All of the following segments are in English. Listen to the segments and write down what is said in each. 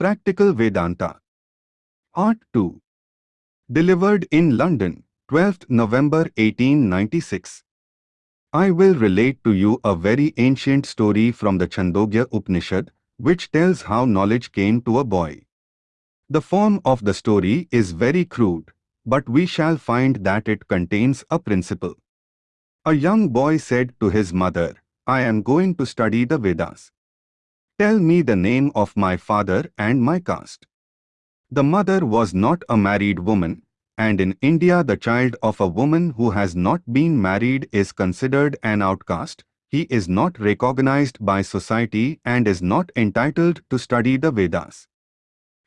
Practical Vedanta. Part 2. Delivered in London, 12th November 1896. I will relate to you a very ancient story from the Chandogya Upanishad, which tells how knowledge came to a boy. The form of the story is very crude, but we shall find that it contains a principle. A young boy said to his mother, I am going to study the Vedas. Tell me the name of my father and my caste. The mother was not a married woman, and in India the child of a woman who has not been married is considered an outcast, he is not recognized by society and is not entitled to study the Vedas.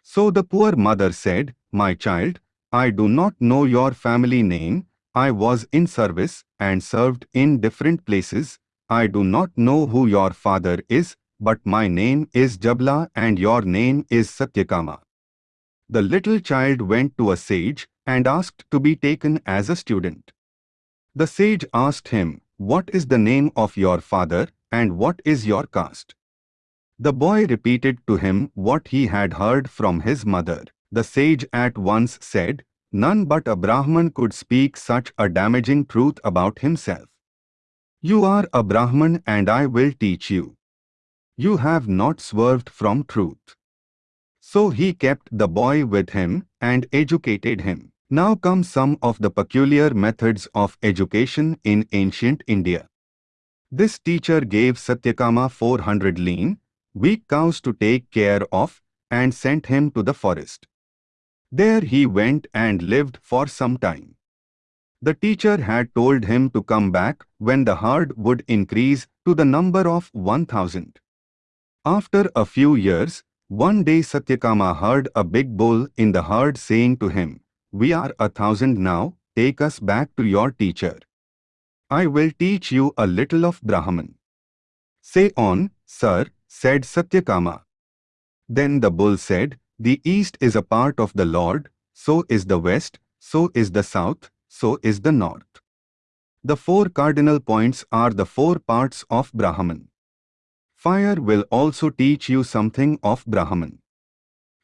So the poor mother said, My child, I do not know your family name, I was in service and served in different places, I do not know who your father is, but my name is Jabla and your name is Satyakama. The little child went to a sage and asked to be taken as a student. The sage asked him, What is the name of your father and what is your caste? The boy repeated to him what he had heard from his mother. The sage at once said, None but a Brahman could speak such a damaging truth about himself. You are a Brahman and I will teach you. You have not swerved from truth. So he kept the boy with him and educated him. Now come some of the peculiar methods of education in ancient India. This teacher gave Satyakama 400 lean, weak cows to take care of and sent him to the forest. There he went and lived for some time. The teacher had told him to come back when the herd would increase to the number of 1000. After a few years, one day Satyakama heard a big bull in the herd saying to him, we are a thousand now, take us back to your teacher. I will teach you a little of Brahman. Say on, sir, said Satyakama. Then the bull said, The east is a part of the Lord, so is the west, so is the south, so is the north. The four cardinal points are the four parts of Brahman. Fire will also teach you something of Brahman.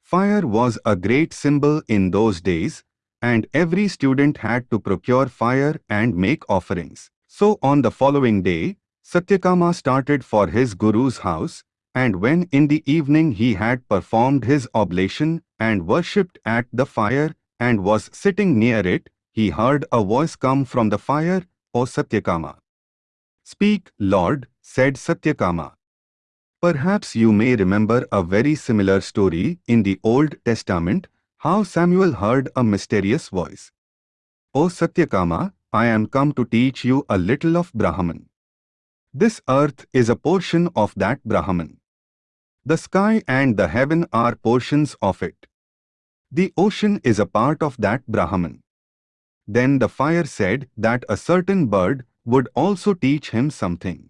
Fire was a great symbol in those days, and every student had to procure fire and make offerings. So on the following day, Satyakama started for his guru's house, and when in the evening he had performed his oblation and worshipped at the fire and was sitting near it, he heard a voice come from the fire, O Satyakama. Speak, Lord, said Satyakama. Perhaps you may remember a very similar story in the Old Testament how Samuel heard a mysterious voice. O Satyakama, I am come to teach you a little of Brahman. This earth is a portion of that Brahman. The sky and the heaven are portions of it. The ocean is a part of that Brahman. Then the fire said that a certain bird would also teach him something.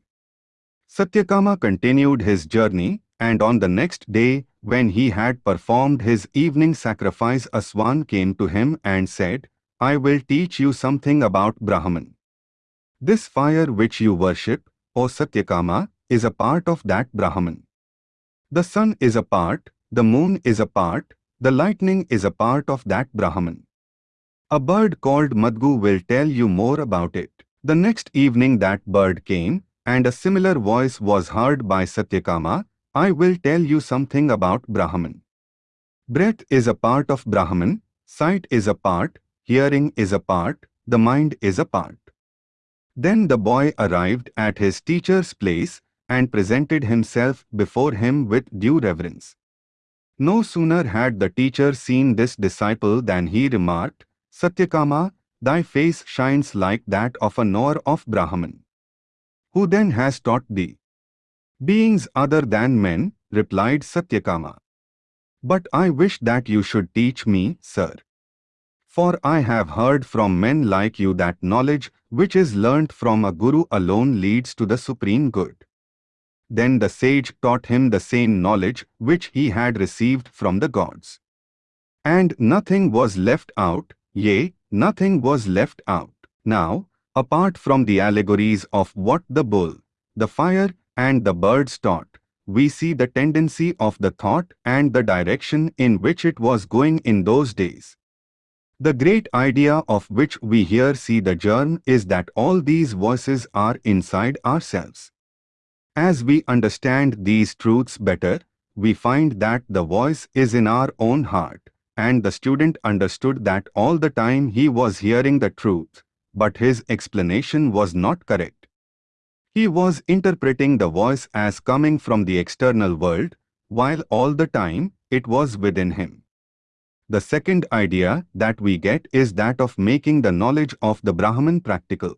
Satyakama continued his journey and on the next day when he had performed his evening sacrifice a swan came to him and said, I will teach you something about Brahman. This fire which you worship, O Satyakama, is a part of that Brahman. The sun is a part, the moon is a part, the lightning is a part of that Brahman. A bird called Madgu will tell you more about it. The next evening that bird came, and a similar voice was heard by Satyakama, I will tell you something about Brahman. Breath is a part of Brahman, sight is a part, hearing is a part, the mind is a part. Then the boy arrived at his teacher's place and presented himself before him with due reverence. No sooner had the teacher seen this disciple than he remarked, Satyakama, thy face shines like that of a knower of Brahman. Who then has taught thee? Beings other than men, replied Satyakama. But I wish that you should teach me, sir. For I have heard from men like you that knowledge which is learnt from a guru alone leads to the supreme good. Then the sage taught him the same knowledge which he had received from the gods. And nothing was left out, yea, nothing was left out. Now, apart from the allegories of what the bull, the fire and the birds taught, we see the tendency of the thought and the direction in which it was going in those days. The great idea of which we here see the germ is that all these voices are inside ourselves. As we understand these truths better, we find that the voice is in our own heart, and the student understood that all the time he was hearing the truth, but his explanation was not correct. He was interpreting the voice as coming from the external world, while all the time it was within him. The second idea that we get is that of making the knowledge of the Brahman practical.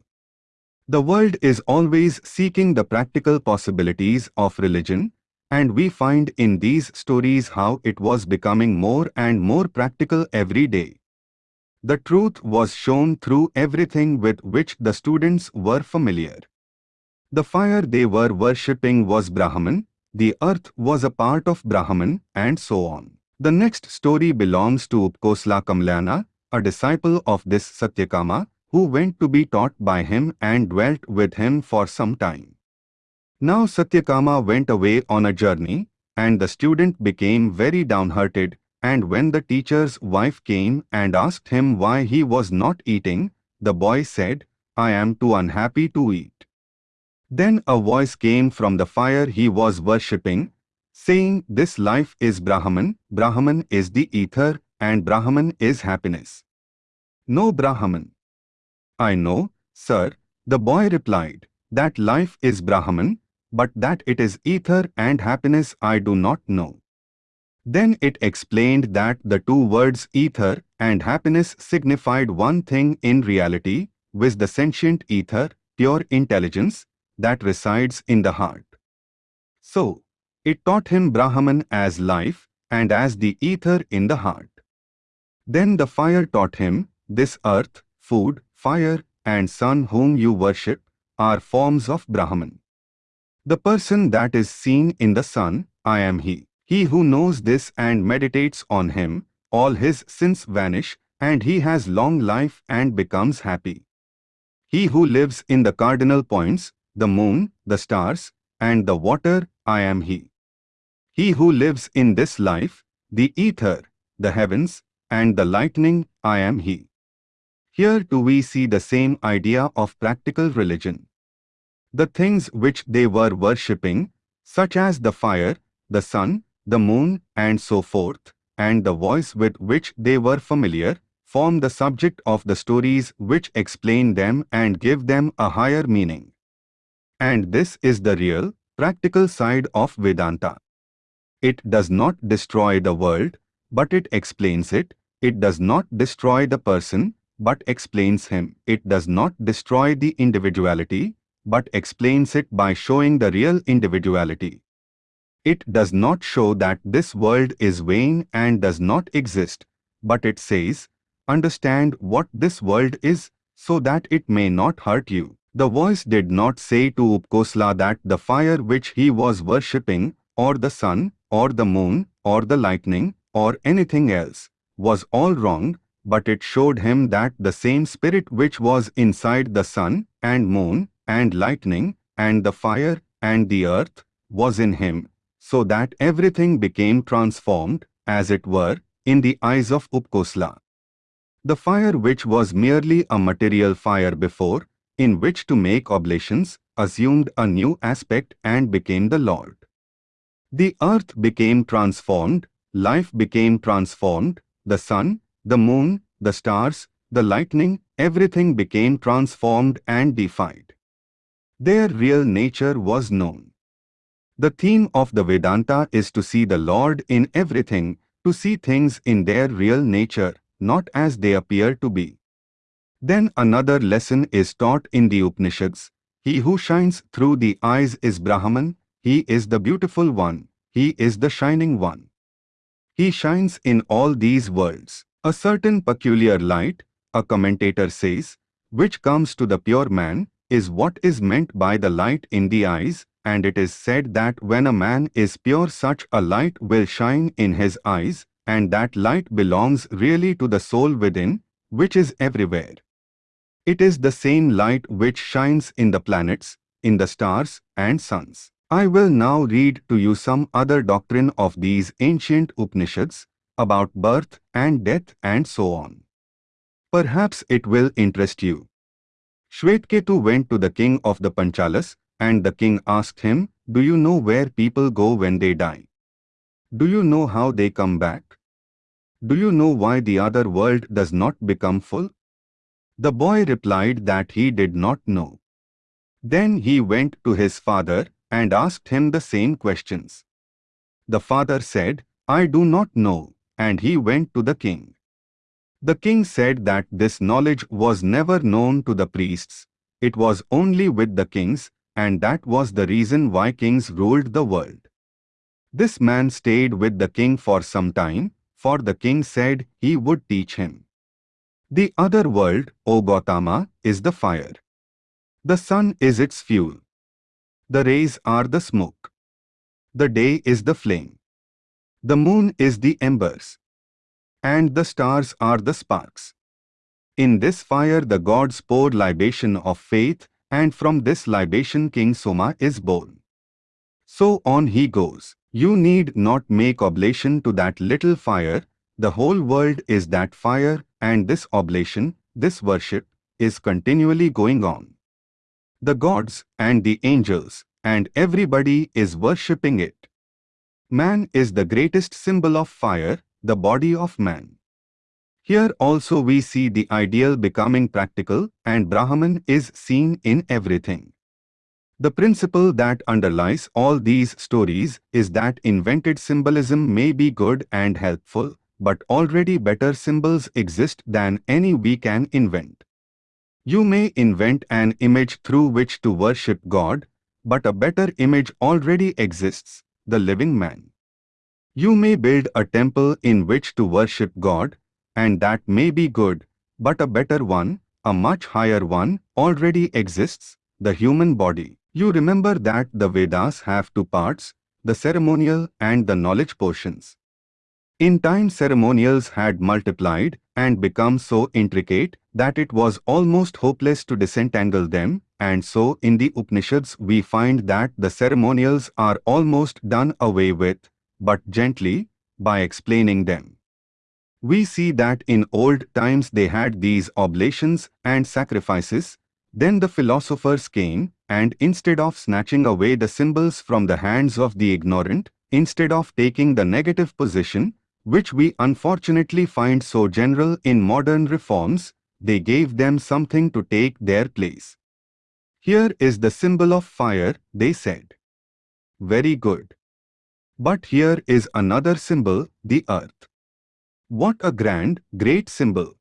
The world is always seeking the practical possibilities of religion, and we find in these stories how it was becoming more and more practical every day. The truth was shown through everything with which the students were familiar. The fire they were worshipping was Brahman, the earth was a part of Brahman, and so on. The next story belongs to Upkosla Kamlayana, a disciple of this Satyakama, who went to be taught by him and dwelt with him for some time. Now Satyakama went away on a journey, and the student became very downhearted, and when the teacher's wife came and asked him why he was not eating, the boy said, I am too unhappy to eat. Then a voice came from the fire he was worshipping, saying this life is Brahman, Brahman is the ether, and Brahman is happiness. No Brahman. I know, sir, the boy replied, that life is Brahman, but that it is ether and happiness I do not know. Then it explained that the two words ether and happiness signified one thing in reality, with the sentient ether, pure intelligence, that resides in the heart. So, it taught him Brahman as life and as the ether in the heart. Then the fire taught him, this earth, food, fire, and sun whom you worship are forms of Brahman. The person that is seen in the sun, I am he. He who knows this and meditates on him, all his sins vanish, and he has long life and becomes happy. He who lives in the cardinal points, the moon, the stars, and the water, I am he. He who lives in this life, the ether, the heavens, and the lightning, I am he. Here too we see the same idea of practical religion. The things which they were worshipping, such as the fire, the sun, the moon, and so forth, and the voice with which they were familiar, form the subject of the stories which explain them and give them a higher meaning. And this is the real, practical side of Vedanta. It does not destroy the world, but it explains it. It does not destroy the person, but explains him. It does not destroy the individuality, but explains it by showing the real individuality. It does not show that this world is vain and does not exist, but it says, understand what this world is, so that it may not hurt you. The voice did not say to Upkosla that the fire which he was worshipping, or the sun, or the moon, or the lightning, or anything else, was all wrong, but it showed him that the same spirit which was inside the sun, and moon, and lightning, and the fire, and the earth, was in him, so that everything became transformed, as it were, in the eyes of Upkosla. The fire which was merely a material fire before, in which to make oblations, assumed a new aspect and became the Lord. The earth became transformed, life became transformed, the sun, the moon, the stars, the lightning, everything became transformed and defied. Their real nature was known. The theme of the Vedanta is to see the Lord in everything, to see things in their real nature, not as they appear to be. Then another lesson is taught in the Upanishads. He who shines through the eyes is Brahman, he is the beautiful one. He is the shining one. He shines in all these worlds. A certain peculiar light, a commentator says, which comes to the pure man, is what is meant by the light in the eyes, and it is said that when a man is pure such a light will shine in his eyes, and that light belongs really to the soul within, which is everywhere. It is the same light which shines in the planets, in the stars and suns. I will now read to you some other doctrine of these ancient Upanishads about birth and death and so on. Perhaps it will interest you. Shvetketu went to the king of the Panchalas and the king asked him, Do you know where people go when they die? Do you know how they come back? Do you know why the other world does not become full? The boy replied that he did not know. Then he went to his father and asked him the same questions. The father said, I do not know, and he went to the king. The king said that this knowledge was never known to the priests, it was only with the kings, and that was the reason why kings ruled the world. This man stayed with the king for some time, for the king said he would teach him. The other world, O Gautama, is the fire. The sun is its fuel. The rays are the smoke. The day is the flame. The moon is the embers. And the stars are the sparks. In this fire the gods pour libation of faith, and from this libation King Soma is born. So on he goes. You need not make oblation to that little fire, the whole world is that fire, and this oblation, this worship, is continually going on. The gods and the angels and everybody is worshipping it. Man is the greatest symbol of fire, the body of man. Here also we see the ideal becoming practical and Brahman is seen in everything. The principle that underlies all these stories is that invented symbolism may be good and helpful, but already better symbols exist than any we can invent. You may invent an image through which to worship God, but a better image already exists, the living man. You may build a temple in which to worship God, and that may be good, but a better one, a much higher one, already exists, the human body. You remember that the Vedas have two parts, the ceremonial and the knowledge portions. In time ceremonials had multiplied and become so intricate that it was almost hopeless to disentangle them, and so in the Upanishads we find that the ceremonials are almost done away with, but gently, by explaining them. We see that in old times they had these oblations and sacrifices, then the philosophers came, and instead of snatching away the symbols from the hands of the ignorant, instead of taking the negative position, which we unfortunately find so general in modern reforms, they gave them something to take their place. Here is the symbol of fire, they said. Very good. But here is another symbol, the earth. What a grand, great symbol.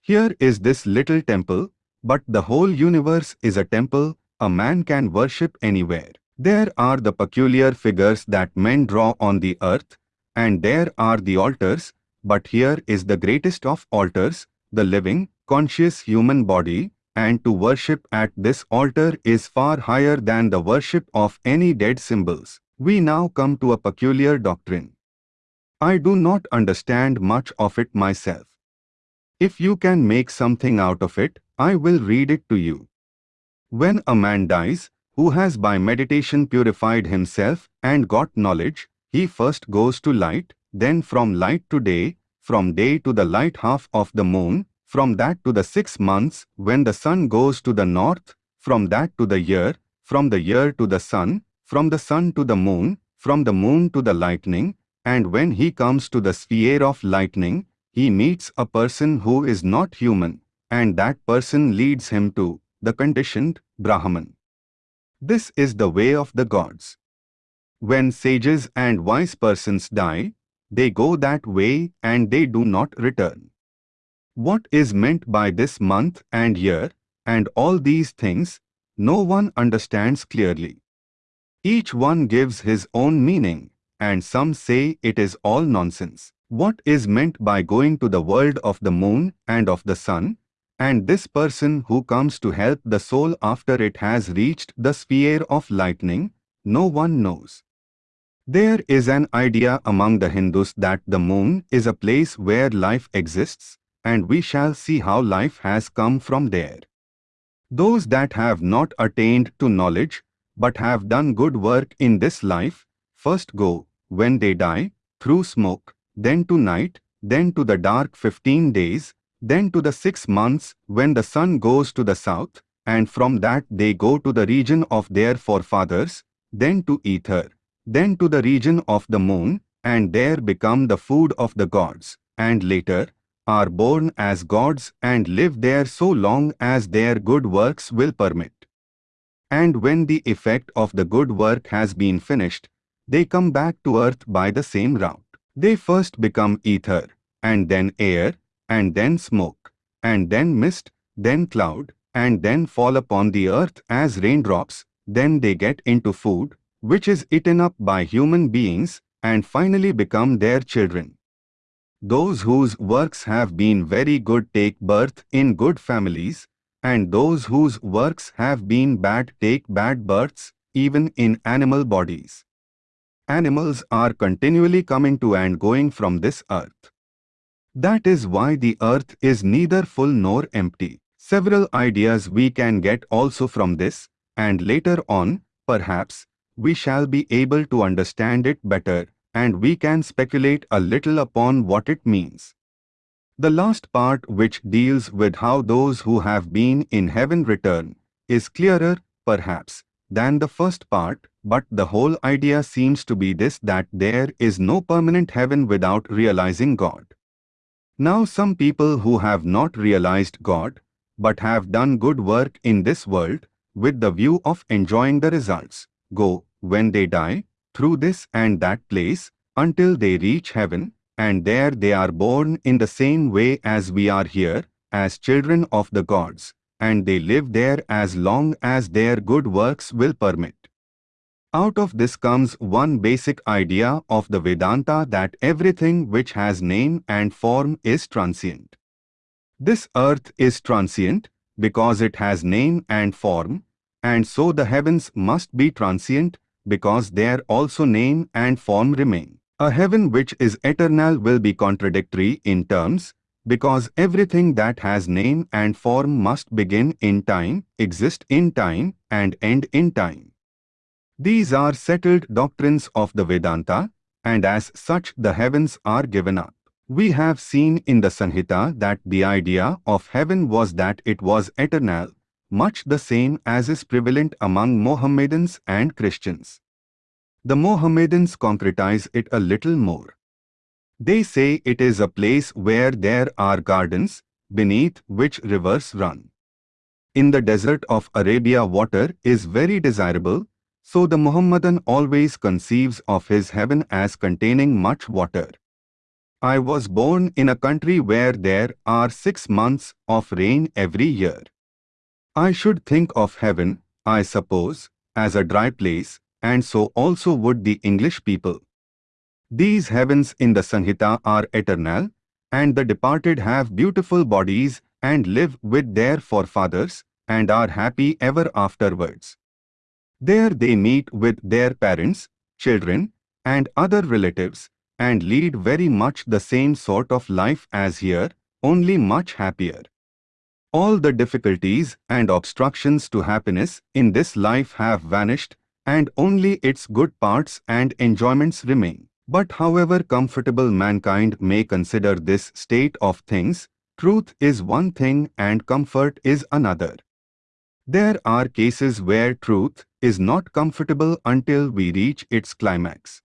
Here is this little temple, but the whole universe is a temple, a man can worship anywhere. There are the peculiar figures that men draw on the earth, and there are the altars, but here is the greatest of altars, the living, conscious human body, and to worship at this altar is far higher than the worship of any dead symbols. We now come to a peculiar doctrine. I do not understand much of it myself. If you can make something out of it, I will read it to you. When a man dies, who has by meditation purified himself and got knowledge, he first goes to light, then from light to day, from day to the light half of the moon, from that to the six months when the sun goes to the north, from that to the year, from the year to the sun, from the sun to the moon, from the moon to the lightning, and when he comes to the sphere of lightning, he meets a person who is not human, and that person leads him to the conditioned Brahman. This is the way of the gods. When sages and wise persons die, they go that way and they do not return. What is meant by this month and year and all these things, no one understands clearly. Each one gives his own meaning, and some say it is all nonsense. What is meant by going to the world of the moon and of the sun, and this person who comes to help the soul after it has reached the sphere of lightning, no one knows. There is an idea among the Hindus that the moon is a place where life exists, and we shall see how life has come from there. Those that have not attained to knowledge, but have done good work in this life, first go, when they die, through smoke, then to night, then to the dark 15 days, then to the six months when the sun goes to the south, and from that they go to the region of their forefathers, then to ether, then to the region of the moon, and there become the food of the gods, and later, are born as gods and live there so long as their good works will permit. And when the effect of the good work has been finished, they come back to earth by the same route. They first become ether, and then air, and then smoke, and then mist, then cloud, and then fall upon the earth as raindrops, then they get into food, which is eaten up by human beings, and finally become their children. Those whose works have been very good take birth in good families, and those whose works have been bad take bad births, even in animal bodies. Animals are continually coming to and going from this earth. That is why the earth is neither full nor empty. Several ideas we can get also from this, and later on, perhaps, we shall be able to understand it better, and we can speculate a little upon what it means. The last part which deals with how those who have been in heaven return is clearer, perhaps, than the first part, but the whole idea seems to be this that there is no permanent heaven without realizing God. Now some people who have not realized God, but have done good work in this world, with the view of enjoying the results, go, when they die, through this and that place, until they reach heaven, and there they are born in the same way as we are here, as children of the gods, and they live there as long as their good works will permit. Out of this comes one basic idea of the Vedanta that everything which has name and form is transient. This earth is transient because it has name and form, and so the heavens must be transient because there also name and form remain. A heaven which is eternal will be contradictory in terms, because everything that has name and form must begin in time, exist in time, and end in time. These are settled doctrines of the Vedanta, and as such the heavens are given up. We have seen in the Sanhita that the idea of heaven was that it was eternal, much the same as is prevalent among Mohammedans and Christians. The Mohammedans concretize it a little more. They say it is a place where there are gardens, beneath which rivers run. In the desert of Arabia water is very desirable, so the Muhammadan always conceives of his heaven as containing much water. I was born in a country where there are six months of rain every year. I should think of heaven, I suppose, as a dry place, and so also would the English people. These heavens in the Sanhita are eternal, and the departed have beautiful bodies and live with their forefathers and are happy ever afterwards. There they meet with their parents, children, and other relatives and lead very much the same sort of life as here, only much happier. All the difficulties and obstructions to happiness in this life have vanished and only its good parts and enjoyments remain. But however comfortable mankind may consider this state of things, truth is one thing and comfort is another. There are cases where truth is not comfortable until we reach its climax.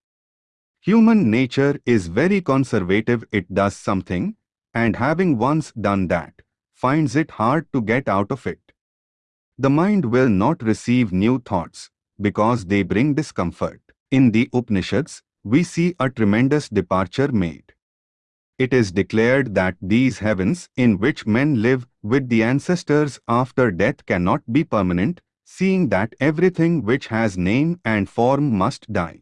Human nature is very conservative, it does something, and having once done that, finds it hard to get out of it. The mind will not receive new thoughts, because they bring discomfort. In the Upanishads, we see a tremendous departure made. It is declared that these heavens in which men live with the ancestors after death cannot be permanent, seeing that everything which has name and form must die.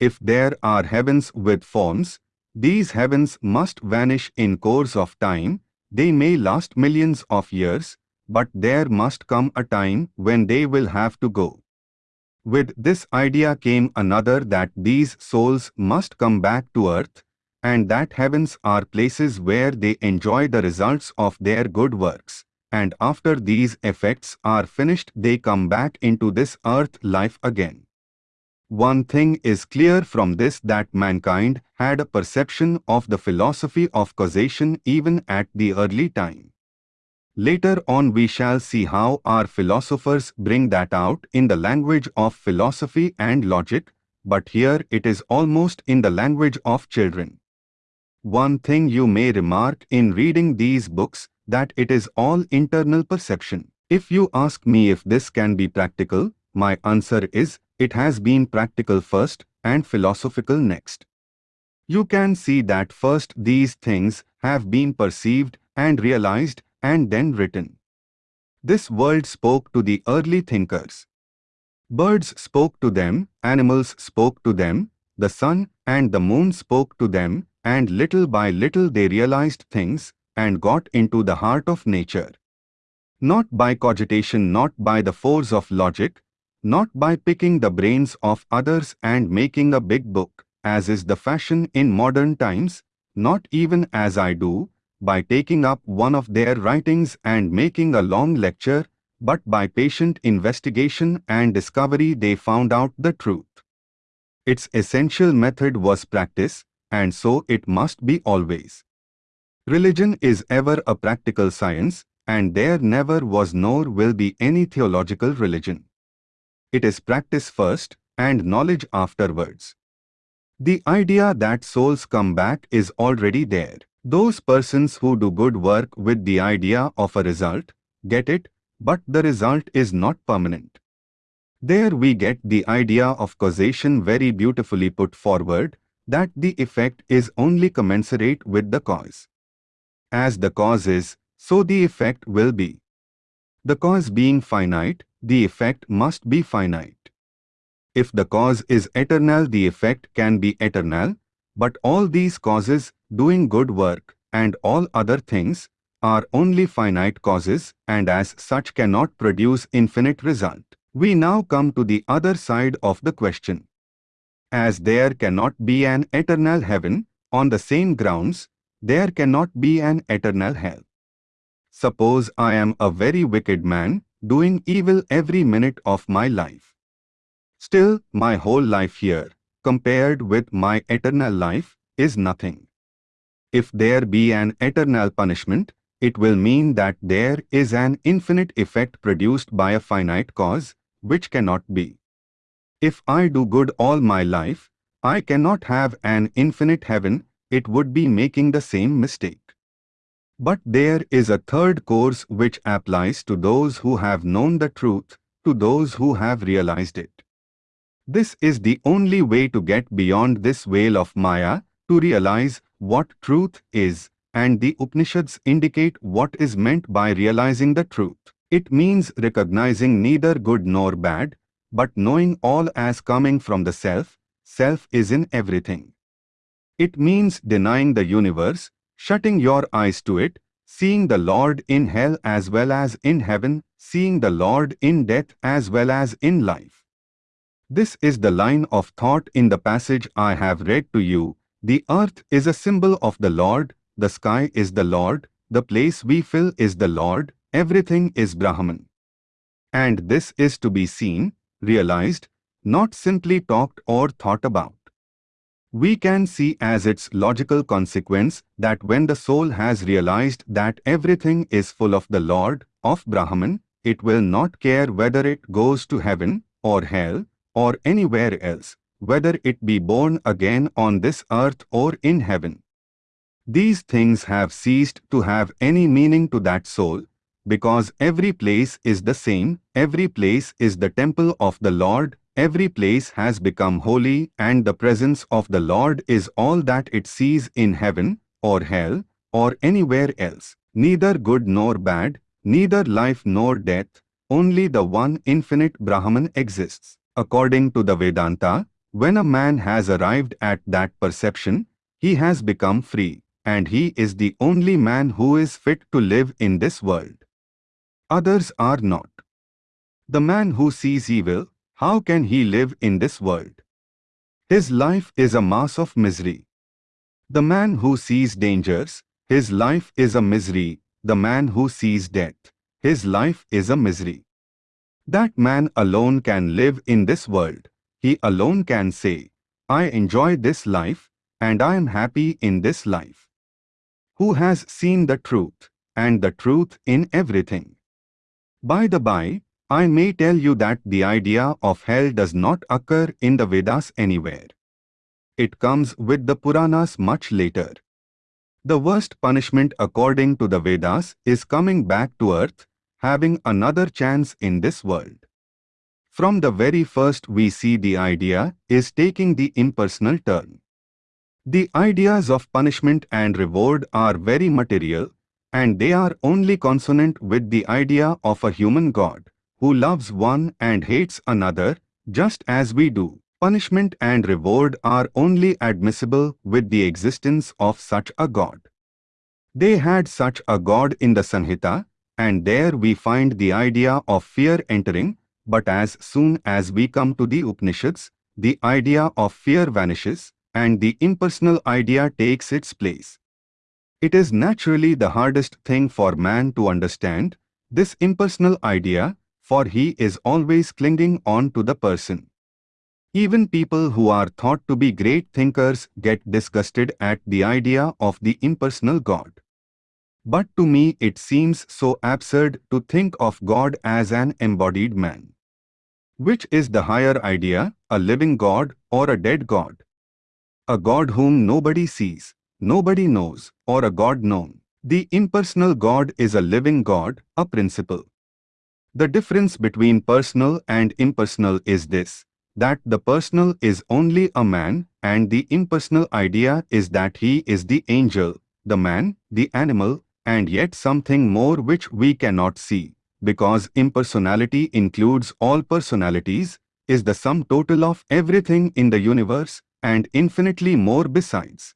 If there are heavens with forms, these heavens must vanish in course of time, they may last millions of years, but there must come a time when they will have to go. With this idea came another that these souls must come back to earth, and that heavens are places where they enjoy the results of their good works, and after these effects are finished they come back into this earth life again. One thing is clear from this that mankind had a perception of the philosophy of causation even at the early time. Later on we shall see how our philosophers bring that out in the language of philosophy and logic, but here it is almost in the language of children. One thing you may remark in reading these books that it is all internal perception. If you ask me if this can be practical, my answer is it has been practical first and philosophical next. You can see that first these things have been perceived and realized and then written. This world spoke to the early thinkers. Birds spoke to them, animals spoke to them, the sun and the moon spoke to them, and little by little they realized things and got into the heart of nature. Not by cogitation, not by the force of logic, not by picking the brains of others and making a big book, as is the fashion in modern times, not even as I do, by taking up one of their writings and making a long lecture, but by patient investigation and discovery they found out the truth. Its essential method was practice, and so it must be always. Religion is ever a practical science, and there never was nor will be any theological religion. It is practice first and knowledge afterwards. The idea that souls come back is already there. Those persons who do good work with the idea of a result, get it, but the result is not permanent. There we get the idea of causation very beautifully put forward, that the effect is only commensurate with the cause. As the cause is, so the effect will be. The cause being finite, the effect must be finite. If the cause is eternal, the effect can be eternal, but all these causes, doing good work, and all other things, are only finite causes and as such cannot produce infinite result. We now come to the other side of the question. As there cannot be an eternal heaven, on the same grounds, there cannot be an eternal hell. Suppose I am a very wicked man, doing evil every minute of my life. Still, my whole life here, compared with my eternal life, is nothing. If there be an eternal punishment, it will mean that there is an infinite effect produced by a finite cause, which cannot be. If I do good all my life, I cannot have an infinite heaven, it would be making the same mistake. But there is a third course which applies to those who have known the truth, to those who have realized it. This is the only way to get beyond this veil of Maya, to realize what truth is, and the Upanishads indicate what is meant by realizing the truth. It means recognizing neither good nor bad, but knowing all as coming from the self, self is in everything. It means denying the universe, shutting your eyes to it, seeing the Lord in hell as well as in heaven, seeing the Lord in death as well as in life. This is the line of thought in the passage I have read to you. The earth is a symbol of the Lord, the sky is the Lord, the place we fill is the Lord, everything is Brahman. And this is to be seen, realized, not simply talked or thought about. We can see as its logical consequence that when the soul has realized that everything is full of the Lord, of Brahman, it will not care whether it goes to heaven, or hell, or anywhere else, whether it be born again on this earth or in heaven. These things have ceased to have any meaning to that soul, because every place is the same, every place is the temple of the Lord, Every place has become holy and the presence of the Lord is all that it sees in heaven, or hell, or anywhere else. Neither good nor bad, neither life nor death, only the one infinite Brahman exists. According to the Vedanta, when a man has arrived at that perception, he has become free, and he is the only man who is fit to live in this world. Others are not. The man who sees evil, how can he live in this world? His life is a mass of misery. The man who sees dangers, his life is a misery. The man who sees death, his life is a misery. That man alone can live in this world. He alone can say, I enjoy this life, and I am happy in this life. Who has seen the truth, and the truth in everything? By the by, I may tell you that the idea of hell does not occur in the Vedas anywhere. It comes with the Puranas much later. The worst punishment according to the Vedas is coming back to earth, having another chance in this world. From the very first we see the idea is taking the impersonal turn. The ideas of punishment and reward are very material, and they are only consonant with the idea of a human God who loves one and hates another, just as we do. Punishment and reward are only admissible with the existence of such a God. They had such a God in the Sanhita, and there we find the idea of fear entering, but as soon as we come to the Upanishads, the idea of fear vanishes, and the impersonal idea takes its place. It is naturally the hardest thing for man to understand, this impersonal idea, for he is always clinging on to the person. Even people who are thought to be great thinkers get disgusted at the idea of the impersonal God. But to me it seems so absurd to think of God as an embodied man. Which is the higher idea, a living God or a dead God? A God whom nobody sees, nobody knows, or a God known. The impersonal God is a living God, a principle. The difference between personal and impersonal is this, that the personal is only a man and the impersonal idea is that he is the angel, the man, the animal, and yet something more which we cannot see, because impersonality includes all personalities, is the sum total of everything in the universe, and infinitely more besides.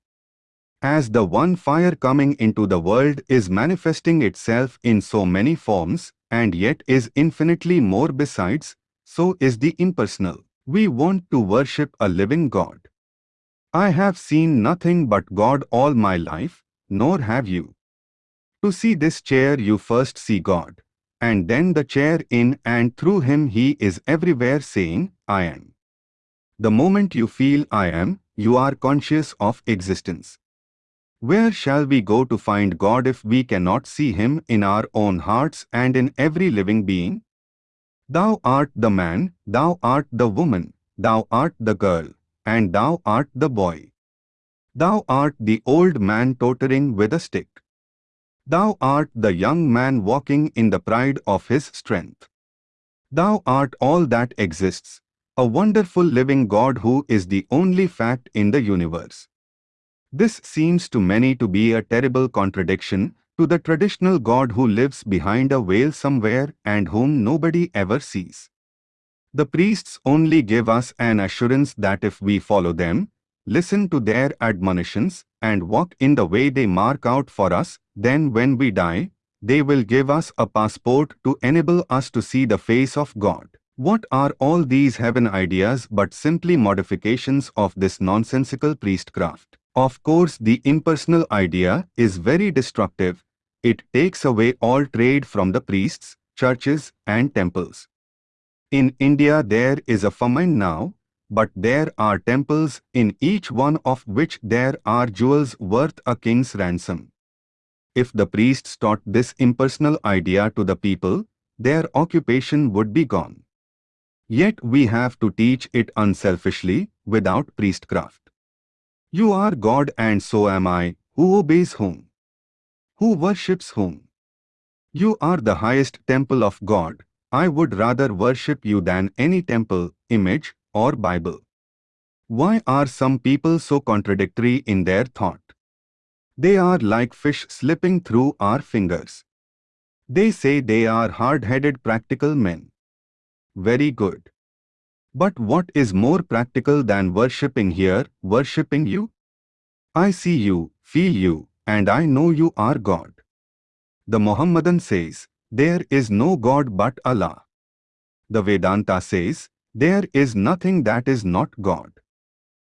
As the one fire coming into the world is manifesting itself in so many forms, and yet is infinitely more besides, so is the impersonal. We want to worship a living God. I have seen nothing but God all my life, nor have you. To see this chair you first see God, and then the chair in and through him he is everywhere saying, I am. The moment you feel I am, you are conscious of existence. Where shall we go to find God if we cannot see Him in our own hearts and in every living being? Thou art the man, thou art the woman, thou art the girl, and thou art the boy. Thou art the old man tottering with a stick. Thou art the young man walking in the pride of his strength. Thou art all that exists, a wonderful living God who is the only fact in the universe. This seems to many to be a terrible contradiction to the traditional God who lives behind a veil somewhere and whom nobody ever sees. The priests only give us an assurance that if we follow them, listen to their admonitions, and walk in the way they mark out for us, then when we die, they will give us a passport to enable us to see the face of God. What are all these heaven ideas but simply modifications of this nonsensical priestcraft? Of course the impersonal idea is very destructive. It takes away all trade from the priests, churches and temples. In India there is a famine now, but there are temples in each one of which there are jewels worth a king's ransom. If the priests taught this impersonal idea to the people, their occupation would be gone. Yet we have to teach it unselfishly, without priestcraft. You are God and so am I, who obeys whom? Who worships whom? You are the highest temple of God. I would rather worship you than any temple, image, or Bible. Why are some people so contradictory in their thought? They are like fish slipping through our fingers. They say they are hard-headed practical men. Very good. But what is more practical than worshipping here, worshipping you? I see you, feel you, and I know you are God. The Mohammedan says, there is no God but Allah. The Vedanta says, there is nothing that is not God.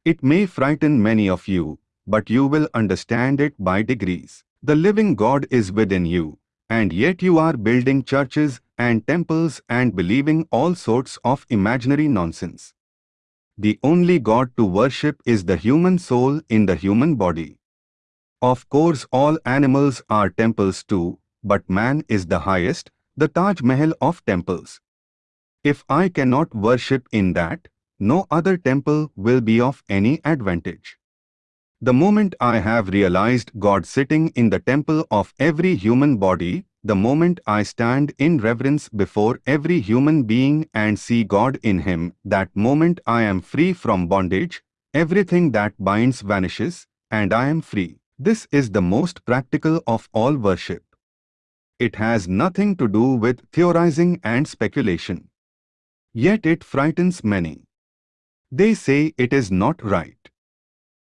It may frighten many of you, but you will understand it by degrees. The living God is within you, and yet you are building churches and temples and believing all sorts of imaginary nonsense. The only God to worship is the human soul in the human body. Of course all animals are temples too, but man is the highest, the Taj Mahal of temples. If I cannot worship in that, no other temple will be of any advantage. The moment I have realized God sitting in the temple of every human body, the moment I stand in reverence before every human being and see God in him, that moment I am free from bondage, everything that binds vanishes, and I am free. This is the most practical of all worship. It has nothing to do with theorizing and speculation. Yet it frightens many. They say it is not right.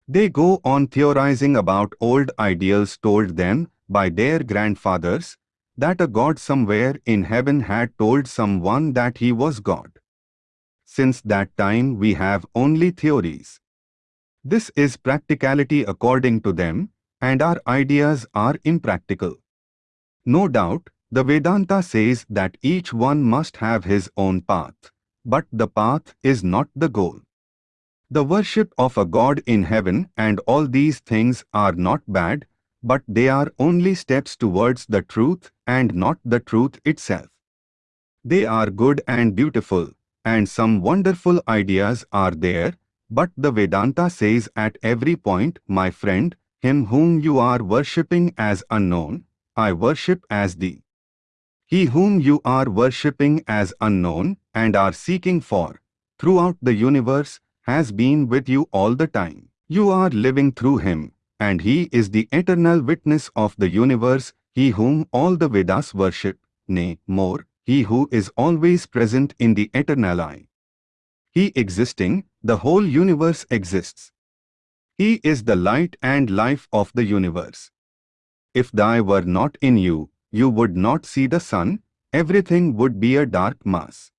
They go on theorizing about old ideals told them by their grandfathers, that a God somewhere in heaven had told someone that he was God. Since that time we have only theories. This is practicality according to them, and our ideas are impractical. No doubt, the Vedanta says that each one must have his own path, but the path is not the goal. The worship of a God in heaven and all these things are not bad, but they are only steps towards the truth and not the truth itself. They are good and beautiful, and some wonderful ideas are there, but the Vedanta says at every point, my friend, him whom you are worshipping as unknown, I worship as thee. He whom you are worshipping as unknown and are seeking for, throughout the universe, has been with you all the time. You are living through him, and he is the eternal witness of the universe, he whom all the Vedas worship, nay, more, he who is always present in the eternal I. He existing, the whole universe exists. He is the light and life of the universe. If thy were not in you, you would not see the sun, everything would be a dark mass.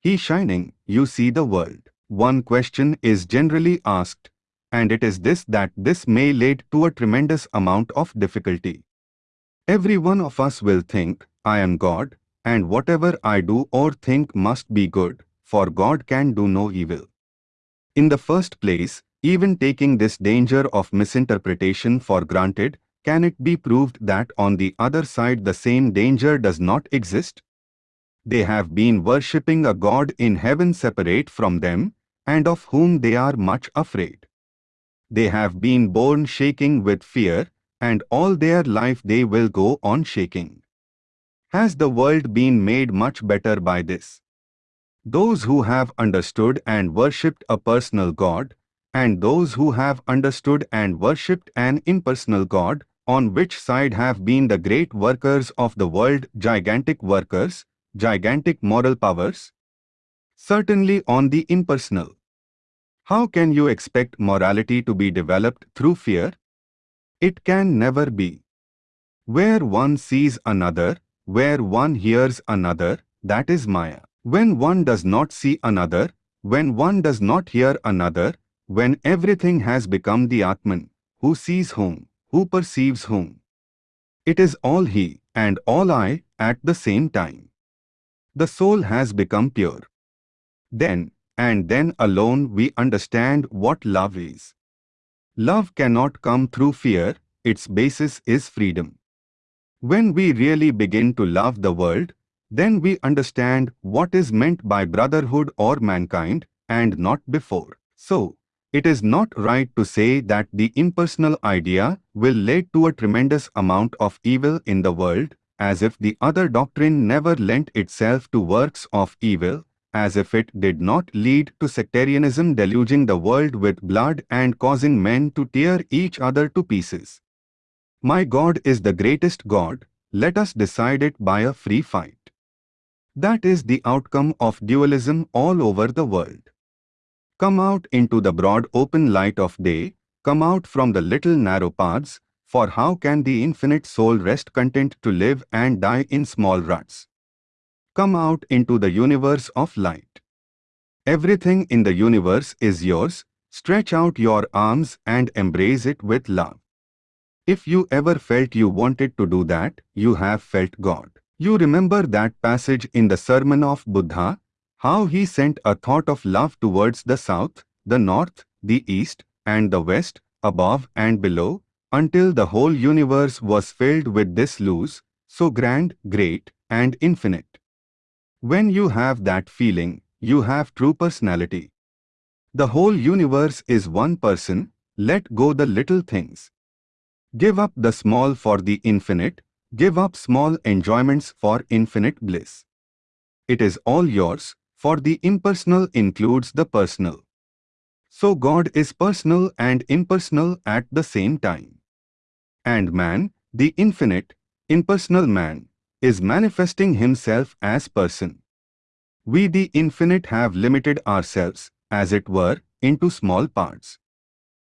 He shining, you see the world. One question is generally asked, and it is this that this may lead to a tremendous amount of difficulty. Every one of us will think, I am God, and whatever I do or think must be good, for God can do no evil. In the first place, even taking this danger of misinterpretation for granted, can it be proved that on the other side the same danger does not exist? They have been worshipping a God in heaven separate from them, and of whom they are much afraid. They have been born shaking with fear, and all their life they will go on shaking. Has the world been made much better by this? Those who have understood and worshipped a personal God, and those who have understood and worshipped an impersonal God, on which side have been the great workers of the world gigantic workers, gigantic moral powers? Certainly on the impersonal. How can you expect morality to be developed through fear? It can never be. Where one sees another, where one hears another, that is Maya. When one does not see another, when one does not hear another, when everything has become the Atman, who sees whom, who perceives whom. It is all he and all I at the same time. The soul has become pure. Then, and then alone we understand what love is. Love cannot come through fear, its basis is freedom. When we really begin to love the world, then we understand what is meant by brotherhood or mankind, and not before. So, it is not right to say that the impersonal idea will lead to a tremendous amount of evil in the world, as if the other doctrine never lent itself to works of evil, as if it did not lead to sectarianism deluging the world with blood and causing men to tear each other to pieces. My God is the greatest God, let us decide it by a free fight. That is the outcome of dualism all over the world. Come out into the broad open light of day, come out from the little narrow paths, for how can the infinite soul rest content to live and die in small ruts? Come out into the universe of light. Everything in the universe is yours, stretch out your arms and embrace it with love. If you ever felt you wanted to do that, you have felt God. You remember that passage in the Sermon of Buddha, how he sent a thought of love towards the south, the north, the east, and the west, above and below, until the whole universe was filled with this loose, so grand, great, and infinite. When you have that feeling, you have true personality. The whole universe is one person, let go the little things. Give up the small for the infinite, give up small enjoyments for infinite bliss. It is all yours, for the impersonal includes the personal. So God is personal and impersonal at the same time. And man, the infinite, impersonal man, is manifesting himself as person. We the infinite have limited ourselves, as it were, into small parts.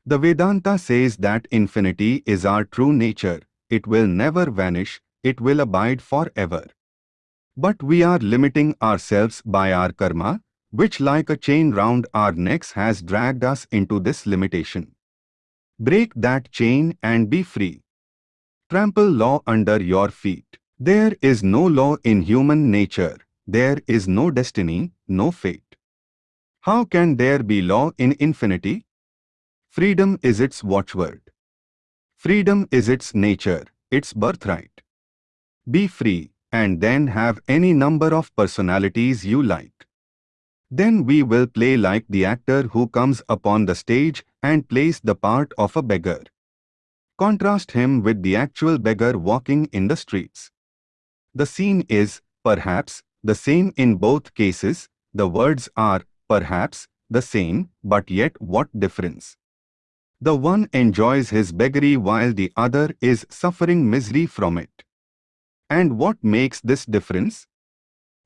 The Vedanta says that infinity is our true nature, it will never vanish, it will abide forever. But we are limiting ourselves by our karma, which like a chain round our necks has dragged us into this limitation. Break that chain and be free. Trample law under your feet. There is no law in human nature, there is no destiny, no fate. How can there be law in infinity? Freedom is its watchword. Freedom is its nature, its birthright. Be free, and then have any number of personalities you like. Then we will play like the actor who comes upon the stage and plays the part of a beggar. Contrast him with the actual beggar walking in the streets. The scene is, perhaps, the same in both cases, the words are, perhaps, the same, but yet what difference? The one enjoys his beggary while the other is suffering misery from it. And what makes this difference?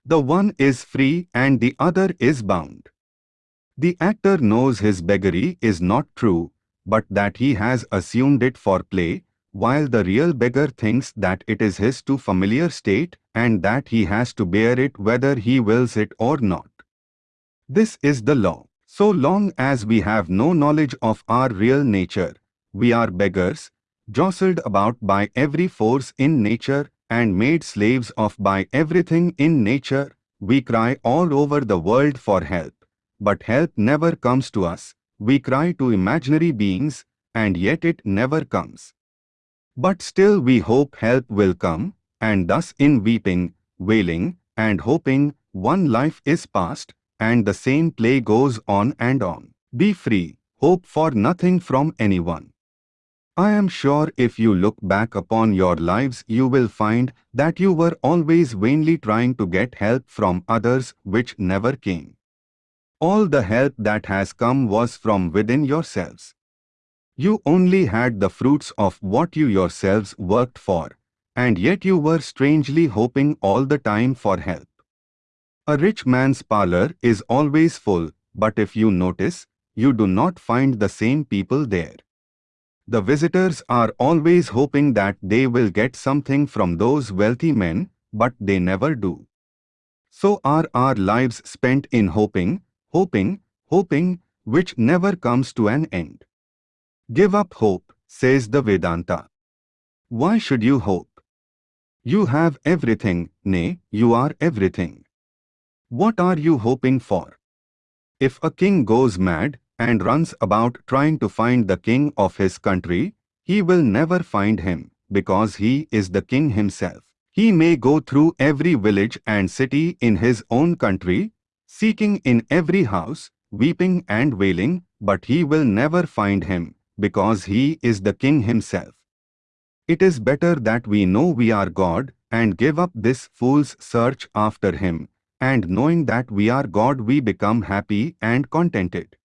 The one is free and the other is bound. The actor knows his beggary is not true, but that he has assumed it for play, while the real beggar thinks that it is his too familiar state and that he has to bear it whether he wills it or not. This is the law. So long as we have no knowledge of our real nature, we are beggars, jostled about by every force in nature and made slaves of by everything in nature, we cry all over the world for help. But help never comes to us. We cry to imaginary beings, and yet it never comes. But still we hope help will come, and thus in weeping, wailing, and hoping, one life is past, and the same play goes on and on. Be free, hope for nothing from anyone. I am sure if you look back upon your lives you will find that you were always vainly trying to get help from others which never came. All the help that has come was from within yourselves. You only had the fruits of what you yourselves worked for, and yet you were strangely hoping all the time for help. A rich man's parlor is always full, but if you notice, you do not find the same people there. The visitors are always hoping that they will get something from those wealthy men, but they never do. So are our lives spent in hoping, hoping, hoping, which never comes to an end. Give up hope, says the Vedanta. Why should you hope? You have everything, nay, you are everything. What are you hoping for? If a king goes mad, and runs about trying to find the king of his country, he will never find him, because he is the king himself. He may go through every village and city in his own country, seeking in every house, weeping and wailing, but he will never find him, because he is the king himself. It is better that we know we are God and give up this fool's search after him, and knowing that we are God we become happy and contented.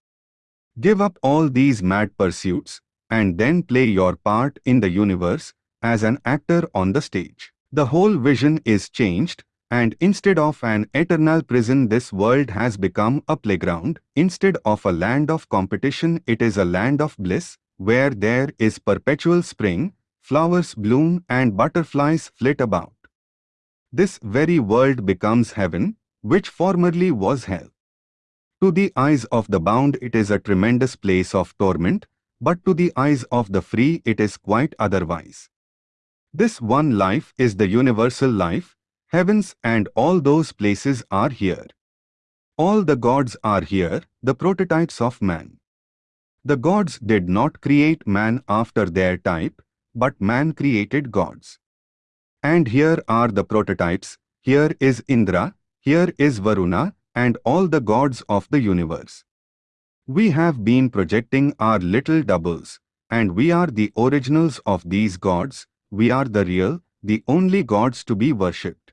Give up all these mad pursuits and then play your part in the universe as an actor on the stage. The whole vision is changed and instead of an eternal prison this world has become a playground. Instead of a land of competition it is a land of bliss where there is perpetual spring, flowers bloom and butterflies flit about. This very world becomes heaven, which formerly was hell. To the eyes of the bound it is a tremendous place of torment, But to the eyes of the free it is quite otherwise. This one life is the universal life, heavens and all those places are here. All the gods are here, the prototypes of man. The gods did not create man after their type, but man created gods. And here are the prototypes, here is Indra, here is Varuna, and all the gods of the universe. We have been projecting our little doubles, and we are the originals of these gods, we are the real, the only gods to be worshipped.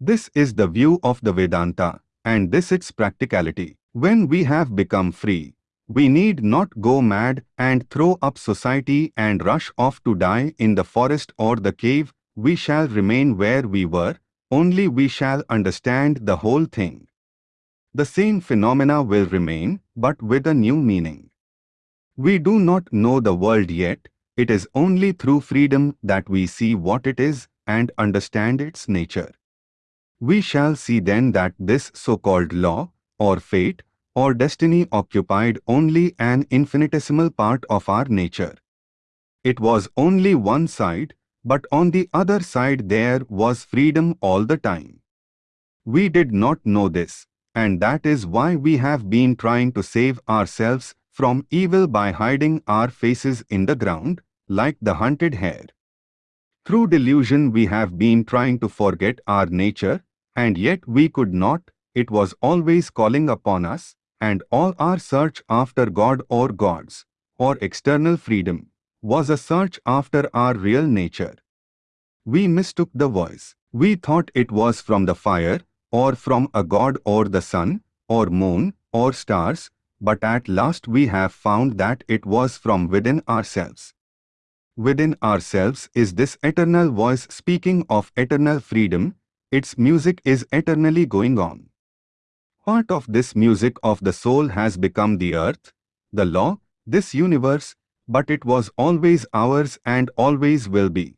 This is the view of the Vedanta, and this its practicality. When we have become free, we need not go mad and throw up society and rush off to die in the forest or the cave, we shall remain where we were, only we shall understand the whole thing. The same phenomena will remain, but with a new meaning. We do not know the world yet, it is only through freedom that we see what it is and understand its nature. We shall see then that this so-called law, or fate, or destiny occupied only an infinitesimal part of our nature. It was only one side, but on the other side there was freedom all the time. We did not know this, and that is why we have been trying to save ourselves from evil by hiding our faces in the ground, like the hunted hare. Through delusion we have been trying to forget our nature, and yet we could not, it was always calling upon us, and all our search after God or gods, or external freedom, was a search after our real nature. We mistook the voice. We thought it was from the fire, or from a god or the sun, or moon, or stars, but at last we have found that it was from within ourselves. Within ourselves is this eternal voice speaking of eternal freedom, its music is eternally going on. Part of this music of the soul has become the earth, the law, this universe, but it was always ours and always will be.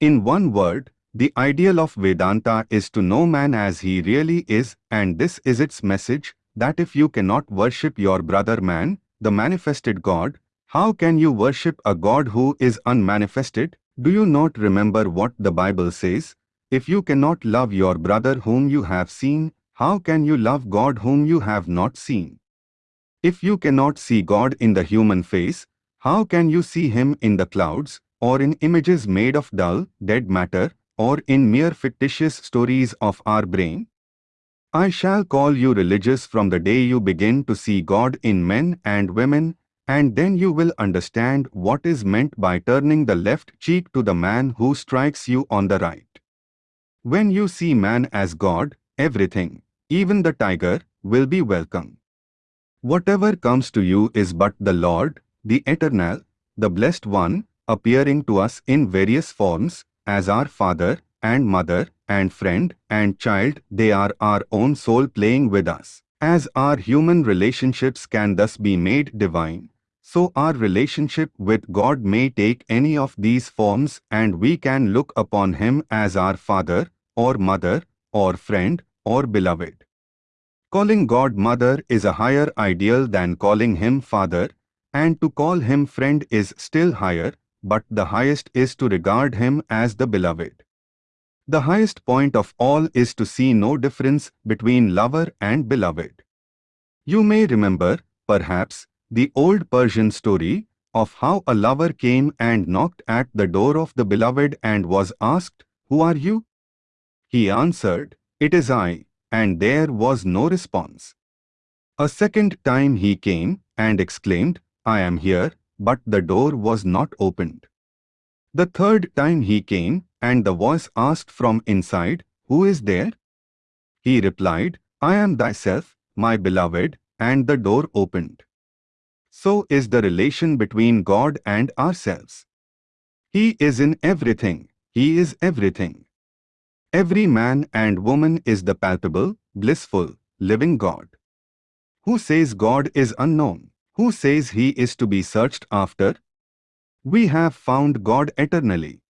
In one word, the ideal of Vedanta is to know man as he really is and this is its message that if you cannot worship your brother man, the manifested God, how can you worship a God who is unmanifested? Do you not remember what the Bible says? If you cannot love your brother whom you have seen, how can you love God whom you have not seen? If you cannot see God in the human face, how can you see him in the clouds, or in images made of dull, dead matter, or in mere fictitious stories of our brain? I shall call you religious from the day you begin to see God in men and women, and then you will understand what is meant by turning the left cheek to the man who strikes you on the right. When you see man as God, everything, even the tiger, will be welcome. Whatever comes to you is but the Lord, the Eternal, the Blessed One, appearing to us in various forms, as our father and mother and friend and child, they are our own soul playing with us. As our human relationships can thus be made divine, so our relationship with God may take any of these forms and we can look upon Him as our father or mother or friend or beloved. Calling God mother is a higher ideal than calling Him father, and to call Him friend is still higher, but the highest is to regard him as the beloved. The highest point of all is to see no difference between lover and beloved. You may remember, perhaps, the old Persian story of how a lover came and knocked at the door of the beloved and was asked, Who are you? He answered, It is I, and there was no response. A second time he came and exclaimed, I am here, but the door was not opened. The third time he came, and the voice asked from inside, Who is there? He replied, I am thyself, my beloved, and the door opened. So is the relation between God and ourselves. He is in everything, He is everything. Every man and woman is the palpable, blissful, living God. Who says God is unknown? Who says he is to be searched after? We have found God eternally.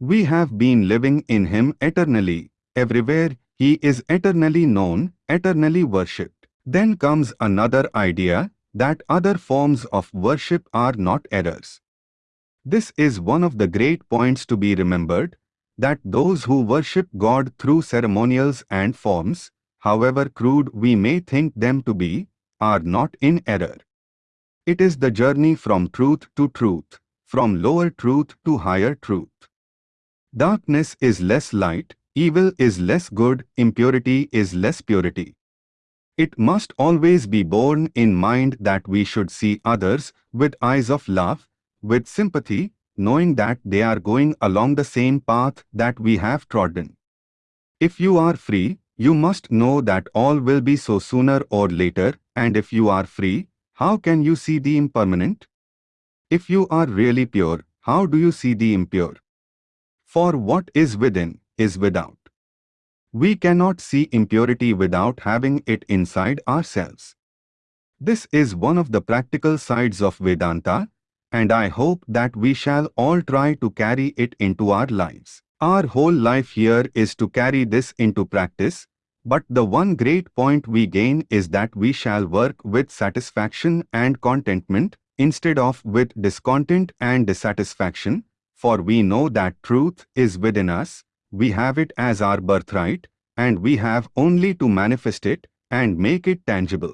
We have been living in him eternally. Everywhere he is eternally known, eternally worshipped. Then comes another idea, that other forms of worship are not errors. This is one of the great points to be remembered, that those who worship God through ceremonials and forms, however crude we may think them to be, are not in error. It is the journey from truth to truth, from lower truth to higher truth. Darkness is less light, evil is less good, impurity is less purity. It must always be borne in mind that we should see others with eyes of love, with sympathy, knowing that they are going along the same path that we have trodden. If you are free, you must know that all will be so sooner or later, and if you are free, how can you see the impermanent? If you are really pure, how do you see the impure? For what is within, is without. We cannot see impurity without having it inside ourselves. This is one of the practical sides of Vedanta, and I hope that we shall all try to carry it into our lives. Our whole life here is to carry this into practice, but the one great point we gain is that we shall work with satisfaction and contentment instead of with discontent and dissatisfaction, for we know that truth is within us, we have it as our birthright, and we have only to manifest it and make it tangible.